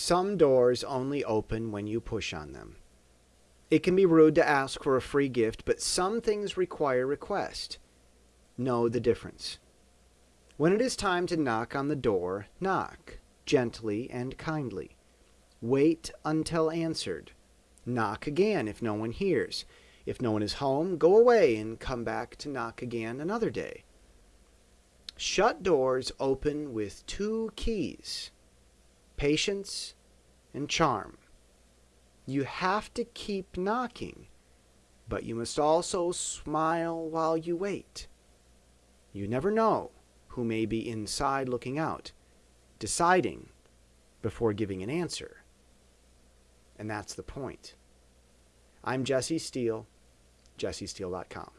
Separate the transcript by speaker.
Speaker 1: Some doors only open when you push on them. It can be rude to ask for a free gift, but some things require request. Know the difference. When it is time to knock on the door, knock, gently and kindly. Wait until answered. Knock again if no one hears. If no one is home, go away and come back to knock again another day. Shut doors open with two keys patience and charm. You have to keep knocking, but you must also smile while you wait. You never know who may be inside looking out, deciding before giving an answer. And that's the point. I'm Jesse Steele, jessesteele.com.